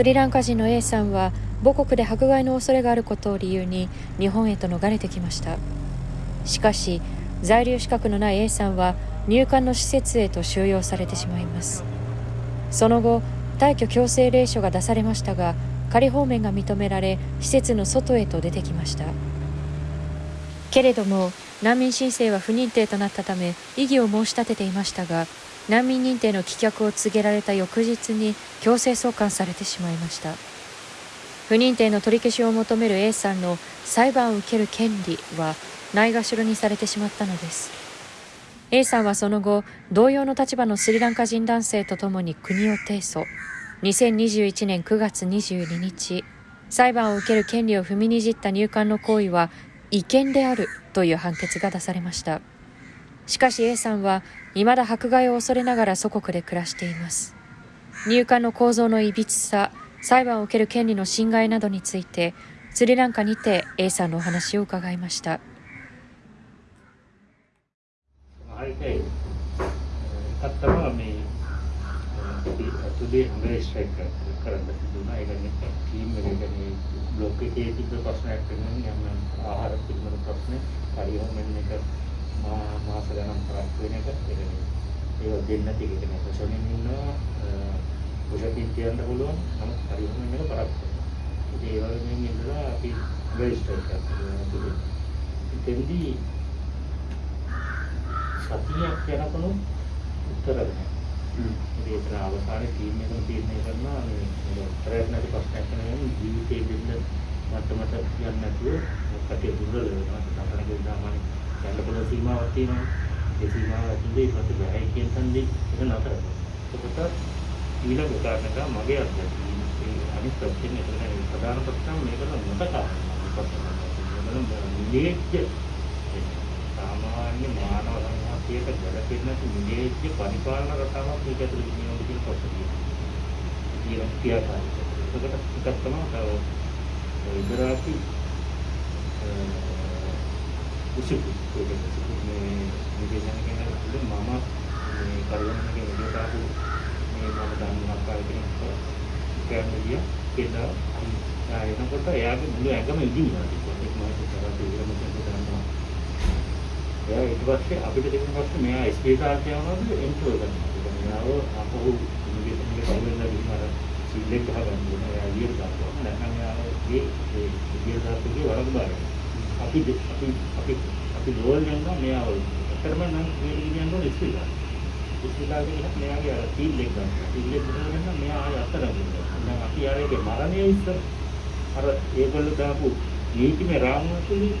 スリランカ人の A さんは母国で迫害の恐れがあることを理由に日本へと逃れてきました。しかし在留資格のない A さんは入管の施設へと収容されてしまいます。その後退去強制令書が出されましたが仮放免が認められ施設の外へと出てきました。けれども難民申請は不認定となったため異議を申し立てていましたが難民認定の棄却を告げられた翌日に強制送還されてしまいました。不認定の取り消しを求める A さんの裁判を受ける権利はないがしろにされてしまったのです。A さんはその後同様の立場のスリランカ人男性とともに国を提訴。2021年9月22日裁判を受ける権利を踏みにじった入管の行為は違憲であるという判決が出されました。しかし A さんは未だ迫害を恐れながら祖国で暮らしています入管の構造のいびつさ裁判を受ける権利の侵害などについてスリランカにて A さんのお話を伺いました。අතුලේ හොඳ strike කරන්න තිබුණා. ඒ කියන්නේ ටීම් එක කියන්නේ බ්ලොක් එකේ තිබ්බ ප්‍රශ්නයක් වෙනවා නම් ආහාර පිළිබඳ ප්‍රශ්න පරිවර්තන එක මාස ගණන් කරක් වෙන එක ඒ කියන්නේ ඒක දෙන්න තියෙන එක නේ. සොෂලින් ඉන්නවා ඔෂකින් කියන්න පුළුවන්. නමුත් පරිවර්තන එක කරක්. ඉතින් ඒ වගේ මෙන්න ඉඳලා අපි හොඳ ස්ට්‍රයික් කරනවා. ඉතින්දී සතියක් යනකොට උත්තර දෙනවා. ඒතර අවසානයේ ටීම් එකම තීරණය කරනවා මේ උත්තරයක් නැති ප්‍රශ්නයක් නෙවෙයි ජීවිතේ දෙන්න මට්ටමට යන්නේ නැතුව කටේ දුර්වල වෙනවා තමයි සාමාන්‍ය යන්න පුළුවන් සීමාවක් තියෙනවා ඒ සීමාව ඇතුලේ මට බෑ කියන තන්දි ඒක නතර එතකොට ඊළඟ උදාහරණයක් මගේ අත්දැකීම ඒ අනිත් ප්‍රශ්නේ එතන ප්‍රධාන ප්‍රශ්න මේක නොතකා ප්‍රශ්න නිලේජ්‍ය සාමාන්‍ය මානව සංහතියට ගැලපෙන නිලේජ්‍ය පරිපාලන රටාවක් මේක ඇතුළේ තියෙනවා කියන කොටසිය. කියන ක්‍රියාකාරීත්වය. ඒකට එකක් තමයි තව ඉදරාති උසුපු කියන්නේ මේ විදේශන කියන එක මම මේ කරුණාකරන විදියට ආපු මේ මම දන්නවා කාලෙකින් කියන්නේ ගියා කියලා එනකොට එයාගේ මුළු ඇඟම ඉදිනවා ඒක මම හිතුවා ඒක මම හිතුවා එයා ඊට පස්සේ අපිට දෙන්න පස්සේ මෙයා ස්පේ කාර්යය යනවාද එන්ට්‍රෝ කරනවා. මෙයාව අපහු ඉන්විටේෂන් එක සම්බන්ධ විදිහට සිල්ලෙක් ගහගන්න ඕන. එයා ඊට දානවා. නැත්නම් එයාගේ ඒ ඊට දාපුගේ වරද බාරයි. අපි අපි අපි අපි ගෝල් යනවා මෙයාව. අතරම නම් මේ විදිහට යනවා ස්පේ කාර්යය. ස්පේ කාර්යය මෙයාගේ අර සිල්ලෙක් ගන්නවා. සිල්ලෙක් ගන්න මෙයා ආය අත්තර ගන්නවා. දැන් අපි ආයේ මරණය ඉස්සර අර ඒගොල්ලෝ දාපු නීතිමය රාමුව තුලින්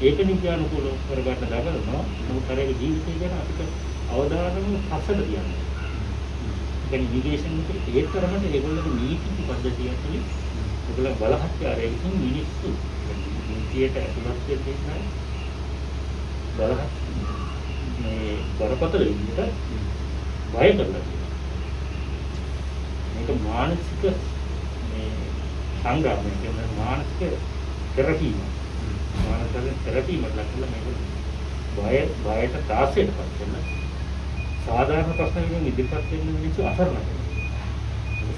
ඒක නිත්‍යානුකූලව කරගන්න දඟලනවා. නමුත් අර ඒක ජීවිතය ගැන අපිට අවධානම පස්සට තියන්න. දැන් ඉරිගේෂන් එකේ ඒ තරමට ඒගොල්ලෝගේ නීති පද්ධතිය ඇතුලේ ඒගොල්ලෝ බලහත්කාරයෙන් මිනිස්සු නීතියට ඇතුළත් වෙන්නේ බලහත් මේ බරපතල විදිහට බය කරලා මේක මානසික මේ සංග්‍රාමයක් කියන මානසික තෙරපීමක් මානසික තෙරපි මතලක් කියලා මේක බය බයට දාසයටපත් වෙන සාධාරණ ප්‍රශ්න වලින් ඉදිරිපත් වෙන මිනිස්සු අසරණ වෙනවා.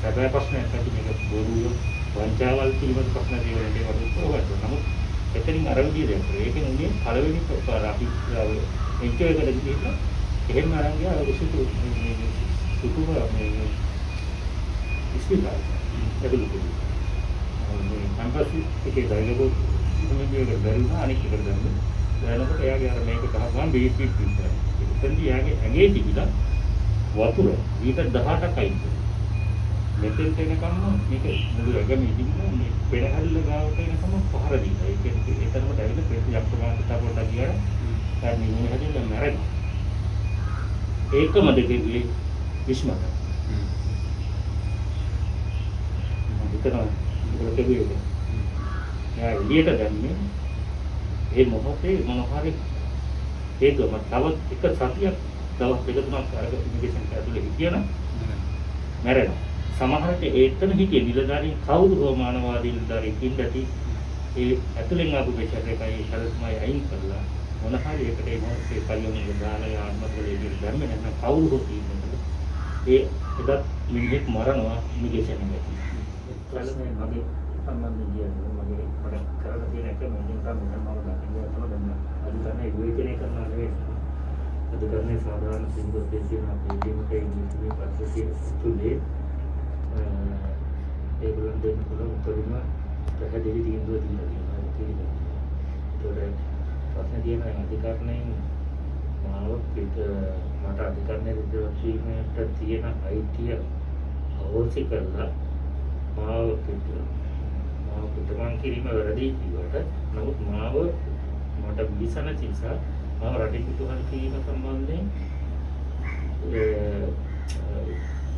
සැබෑ ප්‍රශ්නයක් ඇති මේක බොරුව වංචාවල් පිළිබඳ ප්‍රශ්න දේවල් ඒකට උත්තර හොයන්න. නමුත් එතනින් අර විදිහට යනවා. ඒකෙන් උනේ පළවෙනි පාර අපි එන්ජොය් කරලා ගිහින් එහෙම අරන් ගියා අර සුතු සුතුම මේ ඉස්පිතාල. ඒක ලුකු. මේ කැම්පස් එකේ ගයිලකෝ විදියට බැලුවා අනික් එකට දැම්ම. දැනනකොට එයාගේ අර මේක ගහගන්න බීප් බීප් විතරයි. එතෙන්දී එයාගේ ඇඟේ තිබිලා වතුර ලීටර් 18ක් අයින් මෙතෙන්ට එනකම්ම මේක මුළු ඇඟම ඉදින්න මේ පෙරහැල්ල ගාවට එනකම පහර දීලා. ඒ කියන්නේ ඒ තරමට ඇවිල්ලා පෙර ප්‍රමාණයකට පොඩ්ඩක් ගියාම දැන් නිමුනේ හැදෙන්න මැරෙනවා. ඒකම දෙකේ විශ්මත. මම හිතනවා ඒක කෙරුවේ එයා එළියට දැම්මේ ඒ මොහොතේ මොන හරි හේතුව මම තව එක සතියක් දවස් දෙක තුනක් අර ඉමිග්‍රේෂන් ඇතුලේ හිටියනම් මැරෙනවා. සමහරට ඒතන හිටිය නිලධාරීන් කවුරු හෝ මානවාදී නිලධාරීන් ඉඳී ඒ ඇතුලෙන් ආපු බෙෂර් එකයි සරස්මයි අයින් කරලා මොන හරි එකට ඒ මොහොතේ පරිවර්තන දාලා ආත්මවලදී දැම්මේ නැත්නම් කවුරු හෝ තියෙනවා. ඒ එදත් මිනිහෙක් මරනවා ඉමිග්‍රේෂන් එකේ. ප්‍රශ්නේ මගේ සම්බන්ධයෙන් කියන්නේ මගේ මට කරලා තියෙන එක මම තමයි මම දකින්නේ තමයි දැන් අදිටනේ විවේචනය කරනවා නෙවෙයි අදිටනේ සාධාරණ සිංගල් දෙසියන අපේ ටීමේ ඉන්නේ පස්සේ තුලේ ඒගොල්ලන් දෙන්න පුළුවන් උපරිම පැහැදිලි තීන්දුව දීලා තියෙනවා ඒක ඒකට ප්‍රශ්න තියෙන අධිකරණයෙන් මාව පිට මට අධිකරණය රුද්‍රවීමට තියෙන අයිතිය අවශ්‍ය කරලා මාව පිට මාව පිටමන් කිරීම වැරදි කිව්වට නමුත් මාව මට විසන නිසා මාව රටින් පිටුහල් කිරීම සම්බන්ධයෙන්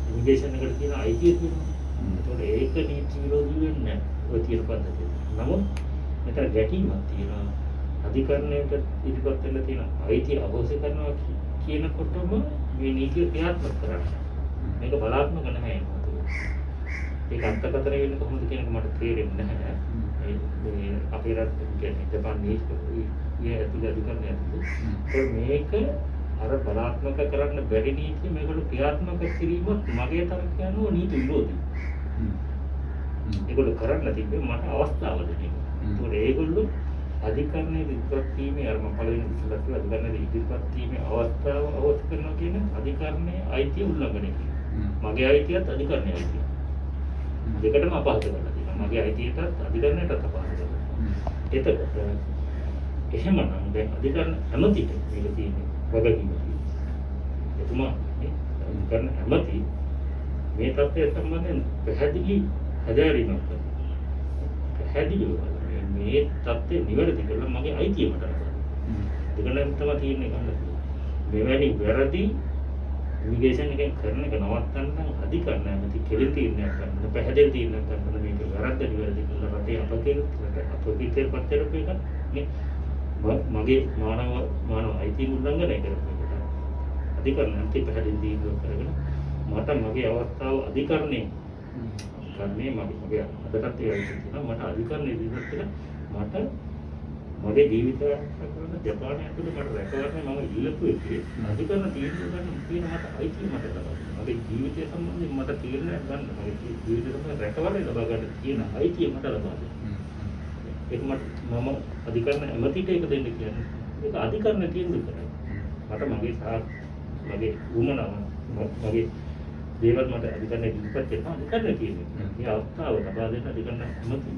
ඉමිග්‍රේෂන් එකට තියෙන අයිතිය තියෙනවා. ඒක නීති විරෝධී වෙන්නේ නැහැ ඔය තියෙන පද්ධතිය. නමුත් මෙතන ගැටීමක් තියෙනවා. අධිකරණයට ඉදිරිපත් වෙන්න තියෙන අයිතිය අහෝසි කරනවා කියනකොටම මේ නීතිය ක්‍රියාත්මක කරන්න. මේක බලාත්මක නැහැ ඒක අන්තකතර වෙන්නේ කොහොමද කියන එක මට තේරෙන්නේ නැහැ. මේ අපේ රට කියන්නේ ජපාන් නීතිය ඇතුළේ අධිකරණය ඇතුළේ. මේක අර බලාත්මක කරන්න බැරි නීතිය මේකට ක්‍රියාත්මක කිරීමත් මගේ තර්කය අනුව නීති විරෝධී. ඒගොල්ලෝ කරන්න තිබ්බේ මට අවස්ථාව දෙන්න. ඒකට ඒගොල්ලෝ අධිකරණයේ ඉදිරිපත් වීමේ අර මම පළවෙනි විසලත් කිව්වා අධිකරණයේ ඉදිරිපත් වීමේ අවස්ථාව අවශ්‍ය කරනවා කියන අධිකරණයේ අයිතිය උල්ලංඝනය කිරීම. මගේ අයිතියත් අධිකරණයේ අයිතිය. දෙකටම අපහසු කරලා තියෙනවා. මගේ අයිතියටත් අධිකරණයටත් අපහසු කරලා. එතකොට එහෙමනම් දැන් අධිකරණ හැමතිට මේක තියෙන්නේ වගකීම තියෙනවා. එතුමා මේ අධිකරණ හැමති මේ තත්ත්වය සම්බන්ධයෙන් පැහැදිලි හැදෑරීමක් කරනවා. පැහැදිලිව මේ தත්ත්වය නිවැරදි කරලා මගේ අයිතිය මට ලබා දෙන්න. තමයි තීරණය ගන්න මෙවැනි වැරදි ඉමිග්‍රේෂන් එකෙන් කරන එක නවත්තන්න අධිකරණ නැති කෙලින් තීරණයක් ගන්න පැහැදිලි තීරණයක් ගන්න මේක වැරද්ද නිවැරදි කරලා රටේ අපකේ අපකේ පත්තරප එක මේ මගේ මානව මානව අයිතිය උල්ලංඝනය කරපු එකට. අධිකරණ නැති පැහැදිලි තීරණයක් කරගෙන මට මගේ අවස්ථාව අධිකරණේ ගන්නේ මගේ මගේ අදටත් ඒ තියෙනවා. මට අධිකරණ ඉදිරියට කියලා මට මගේ ජීවිතය කරන ජපානය ඇතුළේ මට රැකවරණ මම ඉල්ලපු එකේ අධිකරණ තීන්දුව ගන්න තියෙන මට අයිතිය මට ලබා මගේ ජීවිතය සම්බන්ධයෙන් මට තීරණයක් ගන්න මගේ ජීවිතය සම්බන්ධ රැකවරණ ලබා ගන්න තියෙන අයිතිය මට ලබා දෙන්න. ඒක මට මම අධිකරණ ඇමතිට ඒක දෙන්න කියන්නේ. ඒක අධිකරණ තීන්දුව කරයි මට මගේ සහ මගේ වුමනාව මගේ දේවල් මට අධිකරණය ඉදිරිපත් කරනවා අධිකරණය කියන්නේ. මේ අවස්ථාව ලබා දෙන්න අධිකරණ ඇමති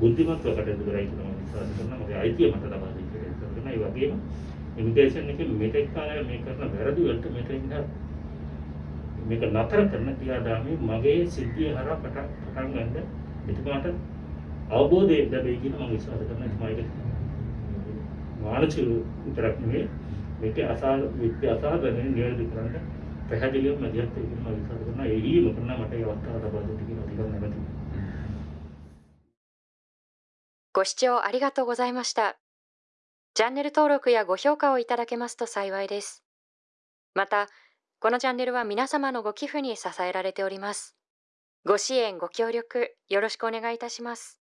බුද්ධිමත්ව කටයුතු කරයි කියලා මම විශ්වාස කරනවා. මගේ අයිතිය මට ලබා දෙන්න කියලා කරන ඒ වගේම ඉමිග්‍රේෂන් එකේ මෙතෙක් කාලය මේ කරන වැරදි වලට මෙතෙන් මේක නතර කරන ක්‍රියාදාමයේ මගේ සිද්ධිය හරහා පටන් පටන් ගන්න එතුමාට අවබෝධය ලැබෙයි කියලා මම විශ්වාස කරනවා එතුමාට මානසික විතරක් නෙවෙයි මේක අසා විත්‍ය අසාධනෙ නිවැරදි කරන්න පැහැදිලිව මැදිහත් වෙන්න මම විශ්වාස කරනවා ඒ ඊම කරන මට ඒ අවස්ථාව ලබා දෙන්න කියලා අධිකරණ නැමැති ご視聴ありがとうございました。チャンネル登録やご評価をいただけますと幸いです。また、このチャンネルは皆様のご寄付に支えられております。ご支援、ご協力、よろしくお願いいたします。